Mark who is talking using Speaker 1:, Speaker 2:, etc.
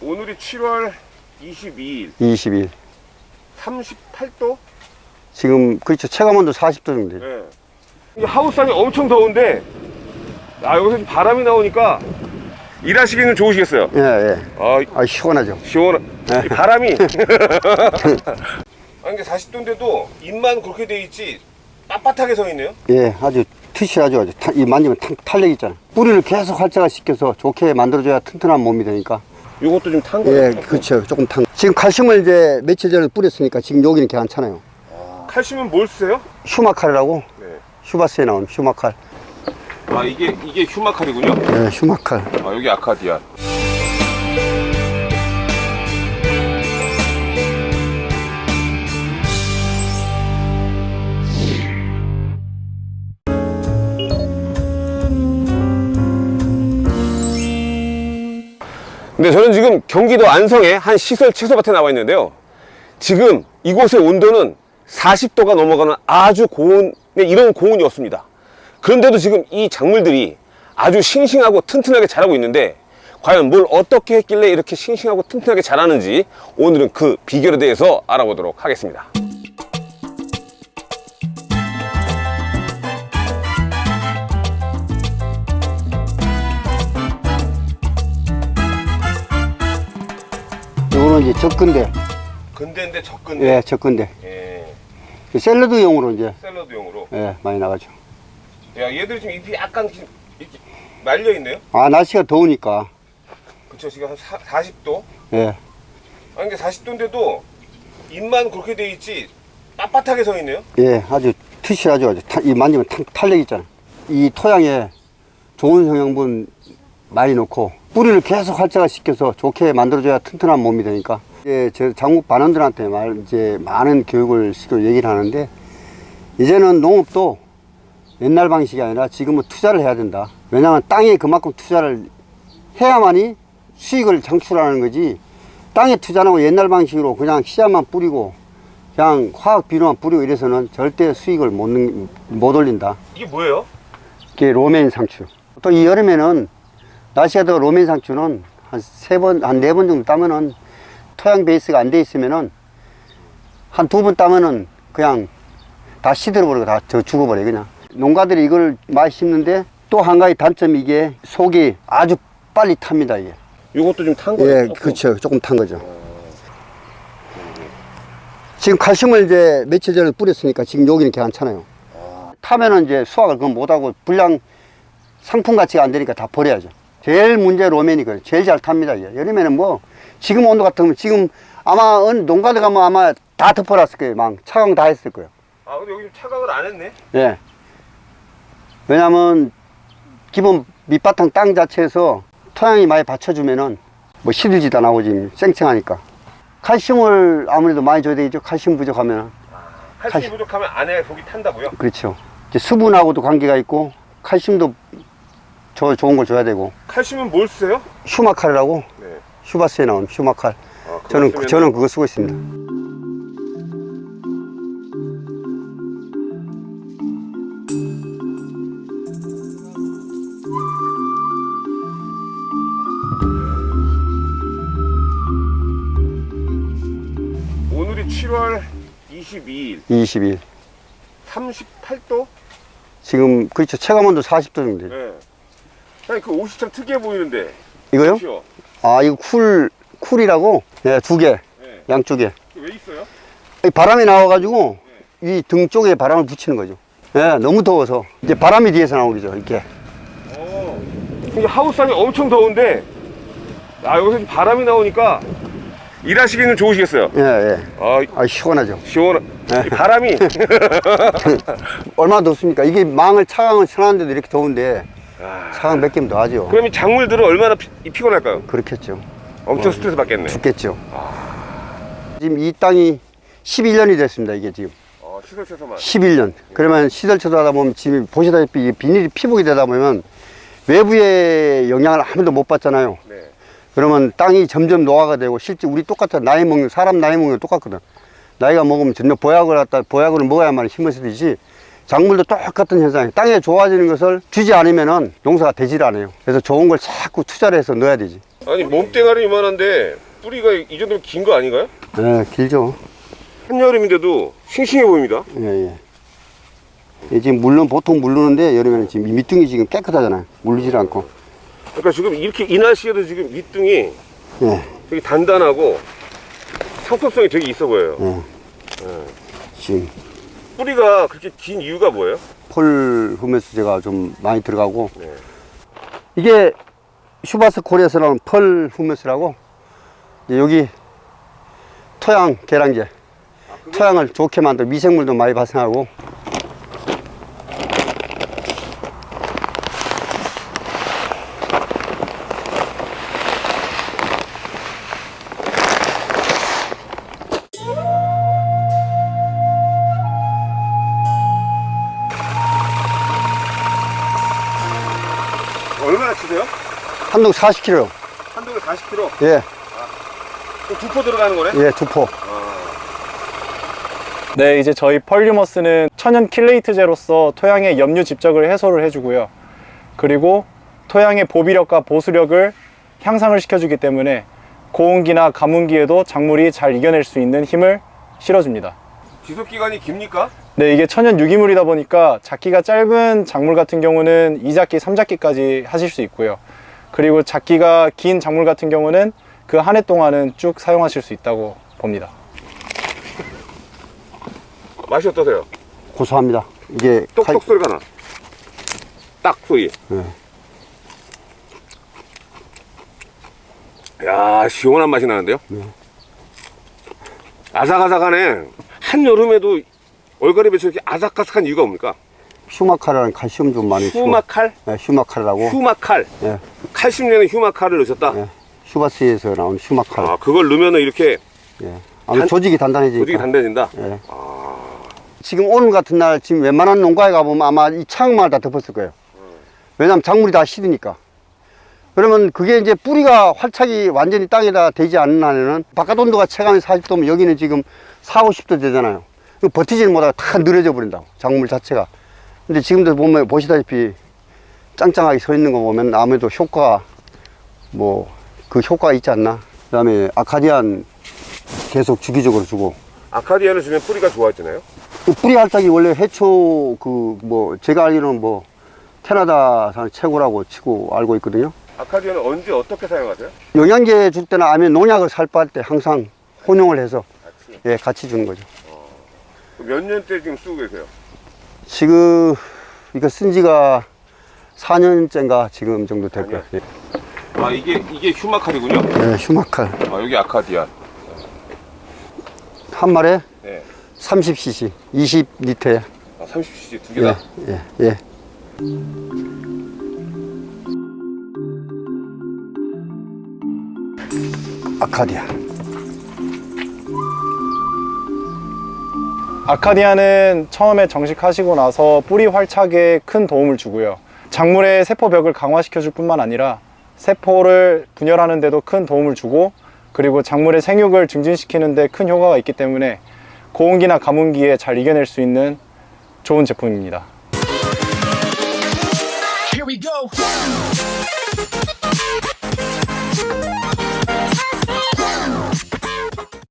Speaker 1: 오늘이 7월 22일
Speaker 2: 20일.
Speaker 1: 38도?
Speaker 2: 지금 그렇죠. 체감온도 40도 정도 돼요.
Speaker 1: 네. 이 하우스안이 엄청 더운데 아 여기서 바람이 나오니까 일하시기는 좋으시겠어요
Speaker 2: 예, 예.
Speaker 1: 아
Speaker 2: 아, 시원하죠.
Speaker 1: 시원 이 바람이 아니 근데 40도인데도 입만 그렇게 돼 있지 빳빳하게 서 있네요
Speaker 2: 예, 아주 타- 이 만지면 탄, 탄력 있잖아. 뿌리를 계속 활자화시켜서 좋게 만들어줘야 튼튼한 몸이 되니까.
Speaker 1: 요것도 좀탄 거예요
Speaker 2: 예, 그렇죠. 조금 탄. 지금 칼슘을 이제 며칠 전에 뿌렸으니까 지금 여기는 괜찮아요.
Speaker 1: 칼슘은 뭘 쓰세요?
Speaker 2: 휴마칼이라고
Speaker 1: 네.
Speaker 2: 휴바스에 나온 휴마칼.
Speaker 1: 아 이게 이게 휴마칼이군요
Speaker 2: 예, 휴마칼.
Speaker 1: 아 여기 아카디아 경기도 안성의 한 시설 채소밭에 나와 있는데요. 지금 이곳의 온도는 40도가 넘어가는 아주 고온 네, 이런 고온이 없습니다. 그런데도 지금 이 작물들이 아주 싱싱하고 튼튼하게 자라고 있는데 과연 뭘 어떻게 했길래 이렇게 싱싱하고 튼튼하게 자라는지 오늘은 그 비결에 대해서 알아보도록 하겠습니다
Speaker 2: 이제 적근대.
Speaker 1: 근대인데 적근대
Speaker 2: 예, 적근대.
Speaker 1: 예,
Speaker 2: 그 샐러드용으로 이제
Speaker 1: 샐러드용으로
Speaker 2: 예, 많이 나가죠.
Speaker 1: 야 얘들 지금 잎이 약간 지금 이렇게 말려 있네요
Speaker 2: 아, 날씨가 더우니까.
Speaker 1: 그쵸 지금 한 사, 40도
Speaker 2: 예.
Speaker 1: 아니 근데 40도인데도 잎만 그렇게 돼 있지 빳빳하게 서 있네요
Speaker 2: 예, 아주 튼실하죠. 아주 타- 이 만지면 탄, 탄력 있잖아. 이 토양에 좋은 성형분 많이 넣고 뿌리를 계속 활자화시켜서 좋게 만들어줘야 튼튼한 몸이 되니까. 이제 저 장국 반원들한테 말 이제 많은 교육을 시켜 얘기를 하는데 이제는 농업도 옛날 방식이 아니라 지금은 투자를 해야 된다. 왜냐하면 땅에 그만큼 투자를 해야만이 수익을 창출하는 거지. 땅에 투자하고 옛날 방식으로 그냥 씨앗만 뿌리고 그냥 화학 비료만 뿌리고 이래서는 절대 수익을 못, 는- 못 올린다.
Speaker 1: 이게 뭐예요?
Speaker 2: 이게 로메인 상추. 또이 여름에는 날씨가 더 로메인 상추는 한 세 번, 한 네 번 정도 따면은 토양 베이스가 안 돼 있으면은 한 두 번 따면은 그냥 다 시들어버리고 다 저 죽어버려 그냥. 농가들이 이걸 많이 심는데 또 한 가지 단점이 이게 속이 아주 빨리 탑니다 이게.
Speaker 1: 요것도 좀탄 거예요?
Speaker 2: 예, 그렇죠. 조금 탄 거죠. 지금 칼슘을 이제 며칠 전에 뿌렸으니까 지금 여기는 괜찮아요. 타면은 이제 수확을 그건 못하고 불량 상품 가치가 안 되니까 다 버려야죠. 제일 문제 로맨이 그래요. 제일 잘 탑니다. 여름에는 뭐 지금 온도 같으면 지금 아마 농가들 가면 아마 다 덮어놨을 거예요. 막 차강 다 했을 거예요.
Speaker 1: 아 근데 여기 좀 차각을 안 했네
Speaker 2: 예. 왜냐면 기본 밑바탕 땅 자체에서 토양이 많이 받쳐주면은 뭐 시들지도 지금 쌩쌩하니까 칼슘을 아무래도 많이 줘야 되겠죠. 칼슘 부족하면
Speaker 1: 칼슘이
Speaker 2: 칼슘.
Speaker 1: 부족하면 안에 속이 탄다고요?
Speaker 2: 그렇죠. 이제 수분하고도 관계가 있고 칼슘도 저 좋은 걸 줘야 되고
Speaker 1: 칼슘은 뭘 쓰세요?
Speaker 2: 휴마칼이라고
Speaker 1: 네.
Speaker 2: 휴바스에 나온 휴마칼.
Speaker 1: 아,
Speaker 2: 저는
Speaker 1: 쓰면은-
Speaker 2: 저는 그거 쓰고 있습니다.
Speaker 1: 오늘이 7월 22일
Speaker 2: 20일.
Speaker 1: 38도?
Speaker 2: 지금 그렇죠. 체감온도 40도 정도 돼 요.
Speaker 1: 네. 아니 그 옷이 참 특이해 보이는데
Speaker 2: 이거요? 아 이거 cool cool이라고 네, 두 개,
Speaker 1: 네.
Speaker 2: 양쪽에.
Speaker 1: 왜 있어요?
Speaker 2: 이 바람이 나와가지고 이등 쪽에 바람을 붙이는 거죠. 예, 너무 더워서 이제 바람이 뒤에서 나오겠죠. 이렇게.
Speaker 1: 어. 이게 하우스안이 엄청 더운데 아 여기서 바람이 나오니까 일하시기는 좋으시겠어요?
Speaker 2: 예, 예.
Speaker 1: 아
Speaker 2: 아 시원하죠.
Speaker 1: 시원
Speaker 2: 네.
Speaker 1: 이 바람이
Speaker 2: 얼마나 덥습니까? 이게 망을 차강을 쳐놨는데도 이렇게 더운데
Speaker 1: 아,
Speaker 2: 차강 몇 개면 더 하죠.
Speaker 1: 그럼 이 작물들은 얼마나 피, 이 피곤할까요?
Speaker 2: 그렇겠죠.
Speaker 1: 엄청 스트레스 받겠네.
Speaker 2: 죽겠죠. 지금 이 땅이 11년이 됐습니다. 이게 지금
Speaker 1: 어, 시설 채소만.
Speaker 2: 11년. 그러면 시설처도 하다 보면 지금 보시다시피 이 비닐이 피복이 되다 보면 외부의 영향을 아무도 못 받잖아요.
Speaker 1: 네.
Speaker 2: 그러면 땅이 점점 노화가 되고 실제 우리 똑같아 나이 먹는 사람 나이 먹는 거 똑같거든 나이가 먹으면 전혀 보약을 갖다 보약을 먹어야만 힘을 쓰듯이 작물도 똑같은 현상이에요. 땅에 좋아지는 것을 주지 않으면 은 농사가 되질 않아요. 그래서 좋은 걸 자꾸 투자를 해서 넣어야 되지.
Speaker 1: 아니 몸뚱아리 이만한데 뿌리가 이 정도면 긴 거 아닌가요?
Speaker 2: 예, 길죠.
Speaker 1: 한여름인데도 싱싱해 보입니다.
Speaker 2: 예, 예. 예, 지금 물론 보통 물르는데 여름에는 지금 이 밑둥이 지금 깨끗하잖아요. 물리질 않고.
Speaker 1: 그러니까 지금 이렇게 이 날씨에도 지금 밑둥이
Speaker 2: 예,
Speaker 1: 되게 단단하고 상품성이 되게 있어 보여요.
Speaker 2: 예. 지금
Speaker 1: 뿌리가 그렇게 긴 이유가 뭐예요?
Speaker 2: 폴 후메스제가 좀 많이 들어가고
Speaker 1: 네.
Speaker 2: 이게 슈바스 코리아에서 나오는 펄 후메스라고 여기 토양 계량제 토양을 좋게 만들 미생물도 많이 발생하고 한동 40kg
Speaker 1: 한 동에 40kg.
Speaker 2: 예,
Speaker 1: 두포 들어가는 거네?
Speaker 2: 예, 두포
Speaker 3: 네, 이제 저희 펄류머스는 천연 킬레이트제로서 토양의 염류 집적을 해소를 해주고요. 그리고 토양의 보비력과 보수력을 향상을 시켜주기 때문에 고온기나 가뭄기에도 작물이 잘 이겨낼 수 있는 힘을 실어줍니다.
Speaker 1: 지속 기간이 깁니까?
Speaker 3: 네, 이게 천연 유기물이다 보니까 작기가 짧은 작물 같은 경우는 2작기, 3작기까지 하실 수 있고요. 그리고 작기가 긴 작물 같은 경우는 그 한 해 동안은 쭉 사용하실 수 있다고 봅니다.
Speaker 1: 맛이 어떠세요?
Speaker 2: 고소합니다. 이게 칼-
Speaker 1: 똑똑 소리가 나. 딱 소리.
Speaker 2: 네.
Speaker 1: 야 시원한 맛이 나는데요? 아삭아삭하네. 한여름에도 얼갈이 배치 이렇게 아삭아삭한 이유가 뭡니까?
Speaker 2: 휴마카라는 칼슘 좀 많이 쓰고
Speaker 1: 휴마칼?
Speaker 2: 네, 휴마카라고
Speaker 1: 휴마칼.
Speaker 2: 예,
Speaker 1: 칼슘 내는 휴마칼을 넣으셨다?
Speaker 2: 예. 슈바스에서 나온 휴마카
Speaker 1: 아, 그걸 넣으면 이렇게
Speaker 2: 예. 아무
Speaker 1: 단-
Speaker 2: 조직이 단단해지니까
Speaker 1: 조직이 단단해진다?
Speaker 2: 예. 지금 오늘 같은 날 지금 웬만한 농가에 가보면 아마 이 창만 다 덮었을 거예요. 왜냐하면 작물이 다 시드니까. 그러면 그게 이제 뿌리가 활착이 완전히 땅에다 되지 않는 한에는 바깥 온도가 체감이 40도면 여기는 지금 4, 50도 되잖아요. 그 버티지를 못하고 다 늘어져 버린다고 작물 자체가. 근데 지금도 보면 보시다시피 짱짱하게 서 있는 거 보면 아무래도 효과가 뭐그 효과가 있지 않나. 그 다음에 아카디안 계속 주기적으로 주고
Speaker 1: 아카디아를 주면 뿌리가 좋아지나요?
Speaker 2: 그 뿌리 활착이 원래 해초 그 뭐 제가 알기로는 뭐 캐나다산 최고라고 치고 알고 있거든요.
Speaker 1: 아카디아는 언제 어떻게 사용하세요?
Speaker 2: 영양제 줄 때나 아니면 농약을 살포할 때 항상 혼용을 해서
Speaker 1: 같이.
Speaker 2: 예 같이 주는 거죠.
Speaker 1: 몇 년째 지금 쓰고 계세요?
Speaker 2: 지금 이거 쓴 지가 4년째인가 지금 정도 될 거예요. 예.
Speaker 1: 아 이게 이게 휴마칼이군요?
Speaker 2: 예, 휴마칼
Speaker 1: 아 여기 아카디아.
Speaker 2: 한 마리에
Speaker 1: 네.
Speaker 2: 30cc, 20리터에
Speaker 1: 아 30cc 두
Speaker 2: 예,
Speaker 1: 개다.
Speaker 2: 예, 예. 아카디아.
Speaker 3: 아카디아는 처음에 정식하시고 나서 뿌리 활착에 큰 도움을 주고요. 작물의 세포벽을 강화시켜 줄 뿐만 아니라 세포를 분열하는 데도 큰 도움을 주고 그리고 작물의 생육을 증진시키는 데 큰 효과가 있기 때문에 고온기나 가뭄기에 잘 이겨낼 수 있는 좋은 제품입니다.